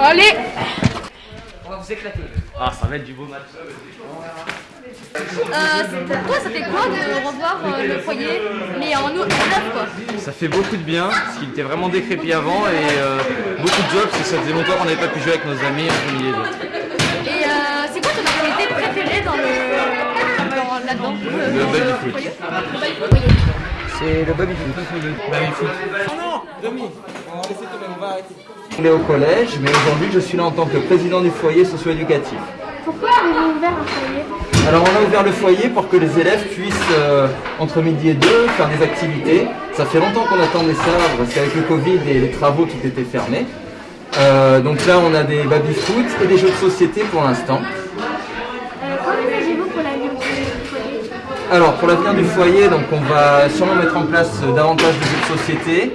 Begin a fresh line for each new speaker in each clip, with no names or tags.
Allez
On va vous éclater. Ah, ça va être du beau match.
euh, Toi, c'était quoi de revoir euh, le foyer, mais en, en neuf quoi?
Ça fait beaucoup de bien, parce qu'il était vraiment décrépit avant et euh, beaucoup de jobs, parce que ça faisait longtemps qu'on n'avait pas pu jouer avec nos amis midi et
euh, c'est quoi ton activité préférée dans le. dans- là-dedans
Le
foyer? Le baby-foot, oui.
C'est le baby foot. Baby foot.
On est au collège, mais aujourd'hui je suis là en tant que président du foyer socio-éducatif.
Pourquoi avez-vous ouvert un foyer
Alors on a ouvert le foyer pour que les élèves puissent, euh, entre midi et deux, faire des activités. Ça fait longtemps qu'on attendait ça, parce qu'avec le Covid et les travaux tout était fermé. Euh, donc là on a des baby-foot et des jeux de société pour l'instant.
Qu'envisagez-vous pour l'avenir du foyer
Alors pour l'avenir du foyer, donc on va sûrement mettre en place euh, davantage de jeux de société.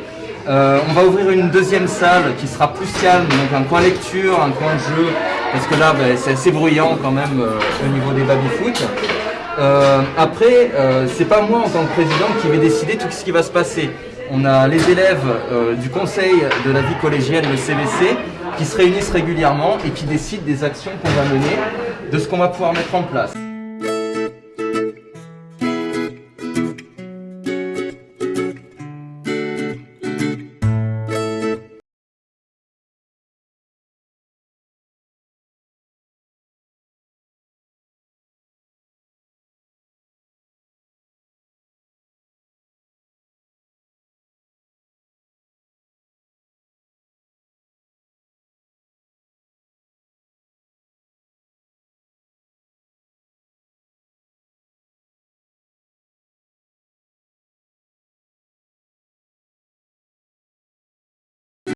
Euh, on va ouvrir une deuxième salle qui sera plus calme, donc un coin lecture, un coin jeu, parce que là ben, c'est assez bruyant quand même euh, au niveau des baby-foot. Euh, après, euh, c'est pas moi en tant que président qui vais décider tout ce qui va se passer. On a les élèves du conseil de la vie collégienne, le CVC, qui se réunissent régulièrement et qui décident des actions qu'on va mener, de ce qu'on va pouvoir mettre en place.